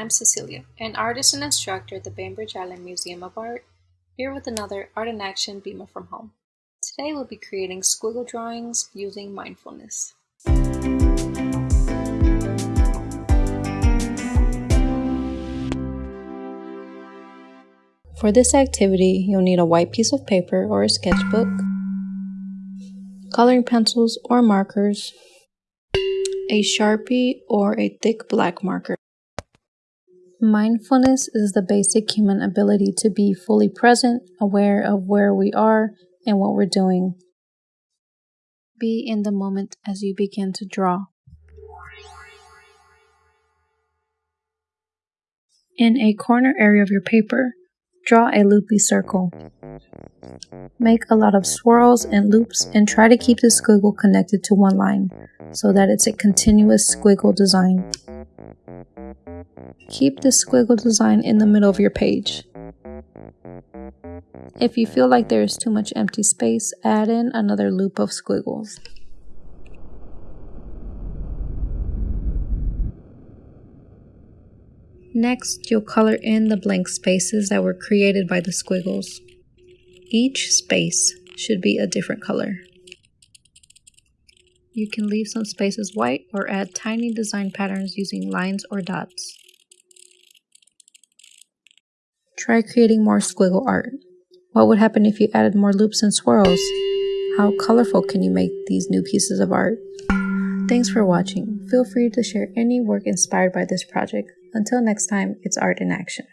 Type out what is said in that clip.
I'm Cecilia, an artist and instructor at the Bainbridge Island Museum of Art, here with another Art in Action BIMA from Home. Today we'll be creating squiggle drawings using mindfulness. For this activity, you'll need a white piece of paper or a sketchbook, coloring pencils or markers, a sharpie or a thick black marker. Mindfulness is the basic human ability to be fully present, aware of where we are and what we're doing. Be in the moment as you begin to draw. In a corner area of your paper, Draw a loopy circle. Make a lot of swirls and loops and try to keep the squiggle connected to one line so that it's a continuous squiggle design. Keep the squiggle design in the middle of your page. If you feel like there is too much empty space, add in another loop of squiggles. Next, you'll color in the blank spaces that were created by the squiggles. Each space should be a different color. You can leave some spaces white or add tiny design patterns using lines or dots. Try creating more squiggle art. What would happen if you added more loops and swirls? How colorful can you make these new pieces of art? Thanks for watching. Feel free to share any work inspired by this project. Until next time, it's art in action.